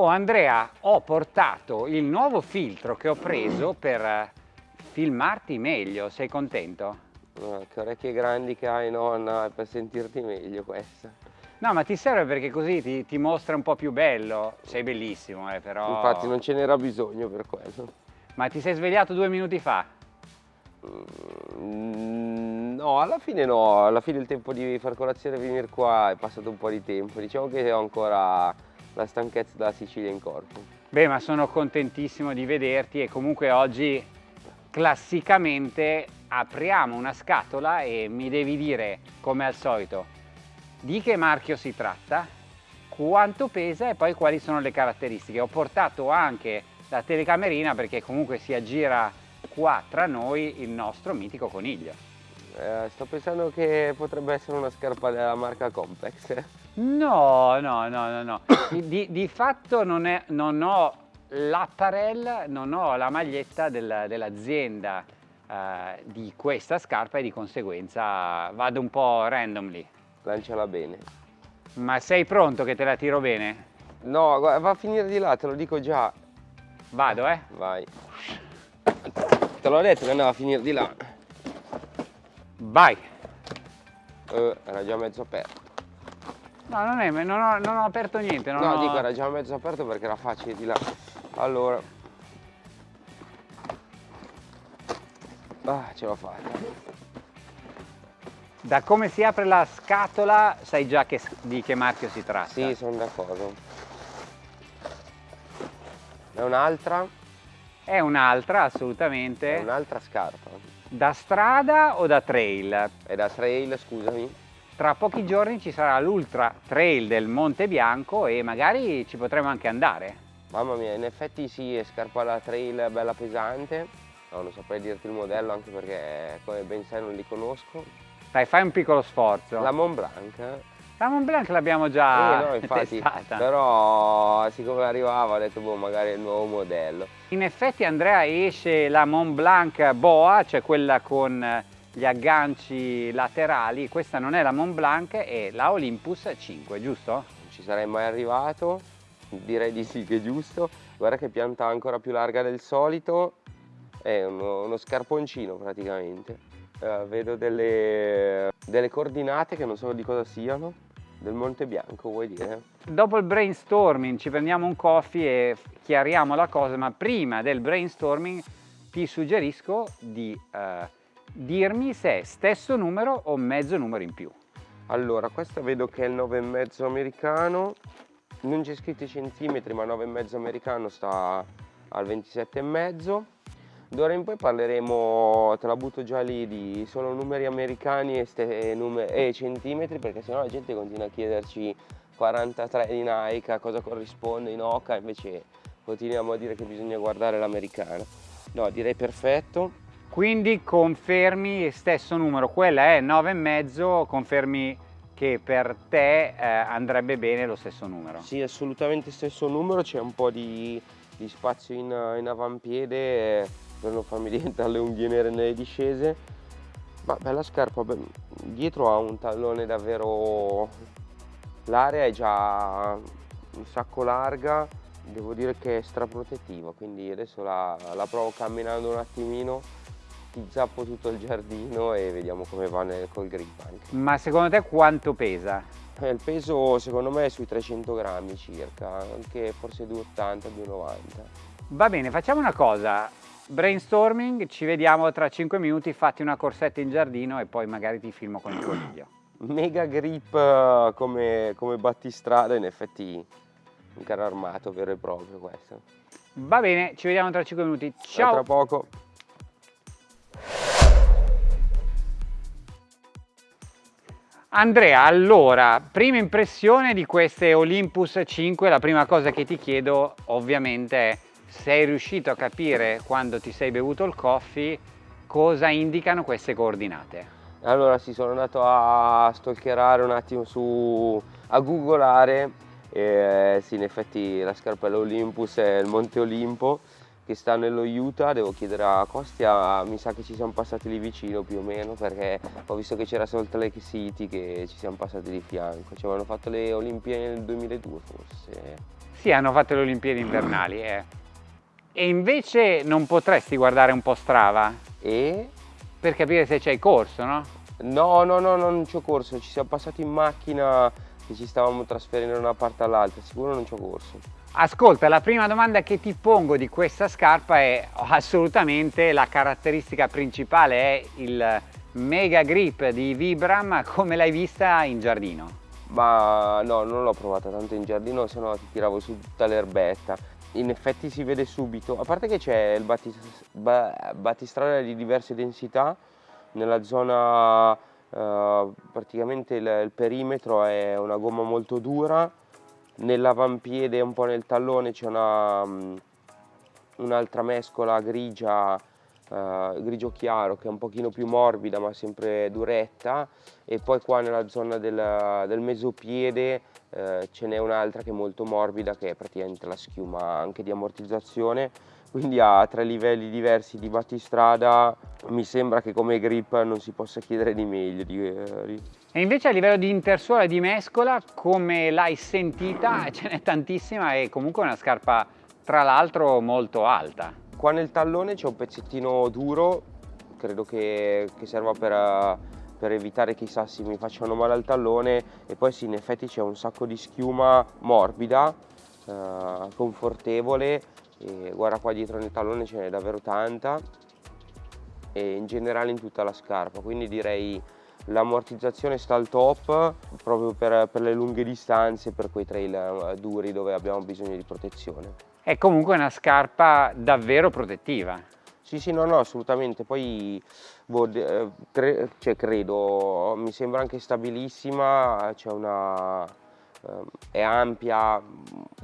Oh Andrea, ho portato il nuovo filtro che ho preso per eh, filmarti meglio, sei contento? Oh, che orecchie grandi che hai nonna, per sentirti meglio questa. No, ma ti serve perché così ti, ti mostra un po' più bello. Sei bellissimo, eh, però... Infatti non ce n'era bisogno per quello. Ma ti sei svegliato due minuti fa? Mm, no, alla fine no, alla fine il tempo di far colazione e venire qua è passato un po' di tempo. Diciamo che ho ancora la stanchezza della Sicilia in corpo. Beh, ma sono contentissimo di vederti e comunque oggi classicamente apriamo una scatola e mi devi dire, come al solito, di che marchio si tratta, quanto pesa e poi quali sono le caratteristiche. Ho portato anche la telecamerina perché comunque si aggira qua tra noi il nostro mitico coniglio. Eh, sto pensando che potrebbe essere una scarpa della marca Complex. No, no, no, no, no. Di, di fatto non, è, non ho l'apparel, non ho la maglietta del, dell'azienda eh, di questa scarpa e di conseguenza vado un po' randomly. Lanciala bene. Ma sei pronto che te la tiro bene? No, va a finire di là, te lo dico già. Vado, eh? Vai. Te l'ho detto che andava a finire di là. Vai! Eh, era già mezzo aperto. No, non, è, non, ho, non ho aperto niente. Non no, ho... dico era già mezzo aperto perché era facile di là. Allora. Ah, ce l'ho fatta. Da come si apre la scatola sai già che, di che marchio si tratta? Sì, sono d'accordo. È un'altra? È un'altra, assolutamente. È un'altra scarpa. Da strada o da trail? È da trail, scusami. Tra pochi giorni ci sarà l'Ultra Trail del Monte Bianco e magari ci potremo anche andare. Mamma mia, in effetti sì, è scarpa da trail bella pesante. No, non saprei dirti il modello anche perché come ben sai non li conosco. Dai, fai un piccolo sforzo. La Mont Blanc. La Mont Blanc l'abbiamo già eh, no, infatti, testata. Però siccome arrivava ho detto boh, magari è il nuovo modello. In effetti Andrea esce la Mont Blanc Boa, cioè quella con gli agganci laterali. Questa non è la Mont Blanc, è la Olympus 5, giusto? Non ci sarei mai arrivato, direi di sì che è giusto. Guarda che pianta ancora più larga del solito, è uno, uno scarponcino praticamente. Uh, vedo delle, delle coordinate che non so di cosa siano, del Monte Bianco vuoi dire? Dopo il brainstorming ci prendiamo un coffee e chiariamo la cosa, ma prima del brainstorming ti suggerisco di uh, dirmi se è stesso numero o mezzo numero in più. Allora, questa vedo che è il 9,5 americano, non c'è scritto i centimetri, ma 9,5 americano sta al 27,5 D'ora in poi parleremo, te la butto già lì, di solo numeri americani e, e, numer e centimetri perché sennò la gente continua a chiederci 43 di Nike, a cosa corrisponde in Oca, invece continuiamo a dire che bisogna guardare l'americana. No, direi perfetto. Quindi confermi stesso numero, quella è 9,5, confermi che per te eh, andrebbe bene lo stesso numero? Sì, assolutamente stesso numero, c'è un po' di, di spazio in, in avampiede per non farmi diventare le unghie nere nelle discese ma bella scarpa dietro ha un tallone davvero l'area è già un sacco larga devo dire che è straprotettiva quindi adesso la, la provo camminando un attimino ti zappo tutto il giardino e vediamo come va nel, col grip anche ma secondo te quanto pesa? Eh, il peso secondo me è sui 300 grammi circa anche forse 280 290 va bene facciamo una cosa brainstorming, ci vediamo tra 5 minuti, fatti una corsetta in giardino e poi magari ti filmo con il coniglio. Mega grip come, come battistrada, in effetti un carro armato vero e proprio questo. Va bene, ci vediamo tra 5 minuti. Ciao! A tra poco. Andrea, allora, prima impressione di queste Olympus 5, la prima cosa che ti chiedo ovviamente è sei riuscito a capire quando ti sei bevuto il coffee cosa indicano queste coordinate? Allora sì, sono andato a stalkerare un attimo su, a googolare e sì, in effetti la scarpella Olympus è il Monte Olimpo che sta nello Utah, devo chiedere a Costia, mi sa che ci siamo passati lì vicino più o meno perché ho visto che c'era Salt Lake City che ci siamo passati di fianco, ci avevano fatto le Olimpiadi nel 2002 forse. Sì, hanno fatto le Olimpiadi invernali. Eh. E invece non potresti guardare un po' Strava? E? Per capire se c'hai corso, no? No, no, no, non c'ho corso, ci siamo passati in macchina che ci stavamo trasferendo da una parte all'altra, sicuro non c'ho corso. Ascolta, la prima domanda che ti pongo di questa scarpa è assolutamente la caratteristica principale, è il mega grip di Vibram, come l'hai vista in giardino? Ma no, non l'ho provata tanto in giardino, se no ti tiravo su tutta l'erbetta. In effetti si vede subito, a parte che c'è il battistrada di diverse densità, nella zona eh, praticamente il, il perimetro è una gomma molto dura, nell'avampiede e un po' nel tallone c'è mm, un'altra mescola grigia, uh, grigio chiaro che è un pochino più morbida ma sempre duretta. E poi qua nella zona del, del mezzopiede uh, ce n'è un'altra che è molto morbida che è praticamente la schiuma anche di ammortizzazione quindi ha tre livelli diversi di battistrada. Mi sembra che come grip non si possa chiedere di meglio eh, e invece a livello di intersuola e di mescola come l'hai sentita ce n'è tantissima e comunque una scarpa tra l'altro molto alta. Qua nel tallone c'è un pezzettino duro credo che, che serva per, per evitare che i sassi mi facciano male al tallone. E poi sì in effetti c'è un sacco di schiuma morbida eh, confortevole e guarda qua dietro nel tallone ce n'è davvero tanta. E in generale in tutta la scarpa. Quindi direi l'ammortizzazione sta al top proprio per, per, le lunghe distanze per quei trail eh, duri dove abbiamo bisogno di protezione. È comunque una scarpa davvero protettiva. Sì sì no no assolutamente. Poi boh, eh, cre cioè, credo mi sembra anche stabilissima c'è una è ampia,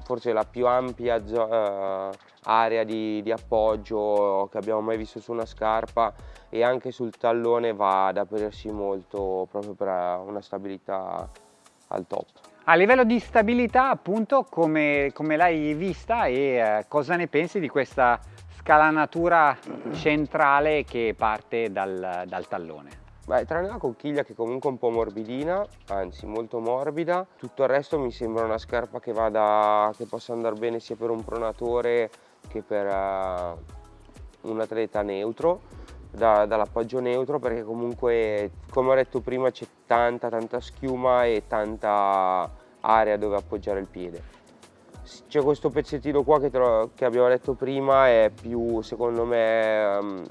forse la più ampia uh, area di, di, appoggio che abbiamo mai visto su una scarpa e anche sul tallone va ad aprirsi molto proprio per una stabilità al top. A livello di stabilità appunto come, come l'hai vista e eh, cosa ne pensi di questa scalanatura centrale che parte dal, dal tallone? Beh, tranne la conchiglia che comunque è un po' morbidina, anzi molto morbida, tutto il resto mi sembra una scarpa che, vada, che possa andare bene sia per un pronatore che per uh, un atleta neutro, da, dall'appoggio neutro perché comunque come ho detto prima c'è tanta tanta schiuma e tanta area dove appoggiare il piede. C'è questo pezzettino qua che, che, abbiamo detto prima, è più secondo me um,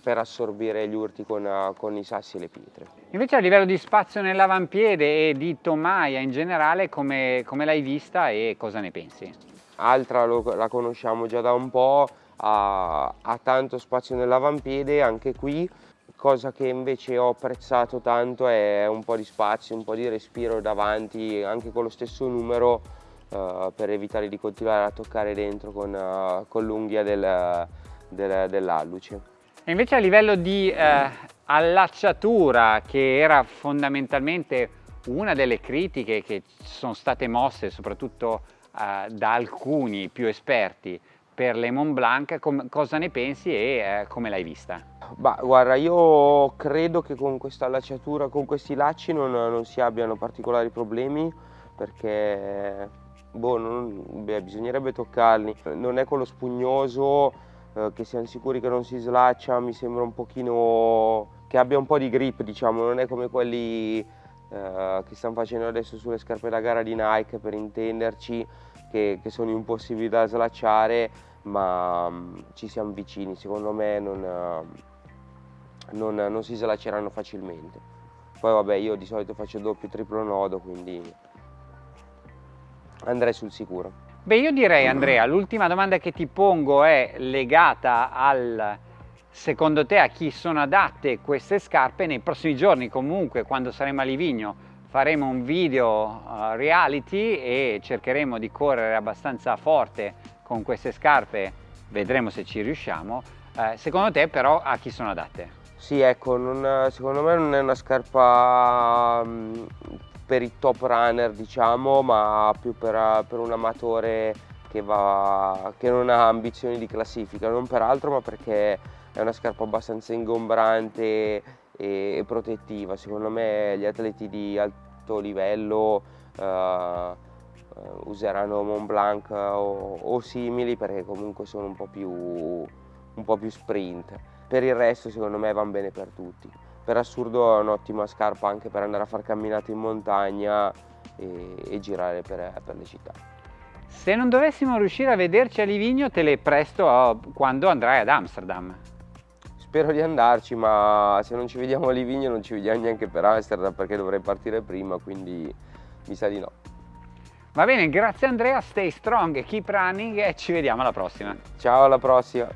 per assorbire gli urti con, uh, con, i sassi e le pietre. Invece a livello di spazio nell'avampiede e di tomaia in generale come, come l'hai vista e cosa ne pensi? Altra lo, la conosciamo già da un po', ha, ha tanto spazio nell'avampiede anche qui, cosa che invece ho apprezzato tanto è un po' di spazio, un po' di respiro davanti anche con lo stesso numero uh, per evitare di continuare a toccare dentro con, uh, con l'unghia del, del, dell'alluce. Invece a livello di eh, allacciatura, che era fondamentalmente una delle critiche che sono state mosse soprattutto eh, da alcuni più esperti per le Mont Blanc, cosa ne pensi e eh, come l'hai vista? Bah, guarda, io credo che con questa allacciatura, con questi lacci non, non si abbiano particolari problemi perché boh, non, beh, bisognerebbe toccarli. Non è quello spugnoso eh, che siamo sicuri che non si slaccia, mi sembra un pochino che abbia un po' di grip diciamo, non è come quelli eh, che stanno facendo adesso sulle scarpe da gara di Nike per intenderci, che, che sono impossibili da slacciare, ma um, ci siamo vicini, secondo me non, uh, non, non si slacceranno facilmente. Poi vabbè io di solito faccio doppio triplo nodo quindi andrei sul sicuro. Beh, io direi Andrea, l'ultima domanda che ti pongo è legata al secondo te a chi sono adatte queste scarpe nei prossimi giorni. Comunque quando saremo a Livigno faremo un video uh, reality e cercheremo di correre abbastanza forte con queste scarpe. Vedremo se ci riusciamo. Uh, secondo te però a chi sono adatte? Sì ecco non, secondo me non è una scarpa um, per i top runner diciamo ma più per, per un amatore che, va, che non ha ambizioni di classifica, non per altro ma perché è una scarpa abbastanza ingombrante e, protettiva. Secondo me gli atleti di alto livello uh, useranno Mont Blanc o, o, simili perché comunque sono un po, più, un po' più sprint. Per il resto secondo me vanno bene per tutti. Per assurdo è un'ottima scarpa anche per andare a fare camminate in montagna e, e girare per, per le città. Se non dovessimo riuscire a vederci a Livigno te le presto quando andrai ad Amsterdam. Spero di andarci, ma se non ci vediamo a Livigno non ci vediamo neanche per Amsterdam perché dovrei partire prima, quindi mi sa di no. Va bene, grazie Andrea, stay strong, keep running e ci vediamo alla prossima. Ciao, alla prossima.